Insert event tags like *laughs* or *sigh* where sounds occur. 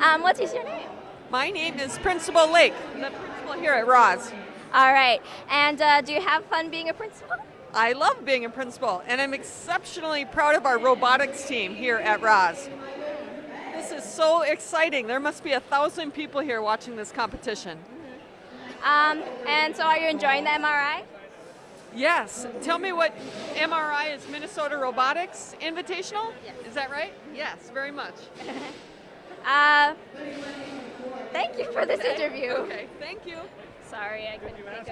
Um, what is your name? My name is Principal Lake, the principal here at Roz. All right. And uh, do you have fun being a principal? I love being a principal, and I'm exceptionally proud of our robotics team here at Roz. This is so exciting. There must be a thousand people here watching this competition. Um, and so are you enjoying the MRI? Yes. Tell me what MRI is Minnesota Robotics Invitational? Yes. Is that right? Yes, very much. *laughs* Uh, thank you for this interview. Okay, thank you. Sorry, I couldn't think of